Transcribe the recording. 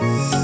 Música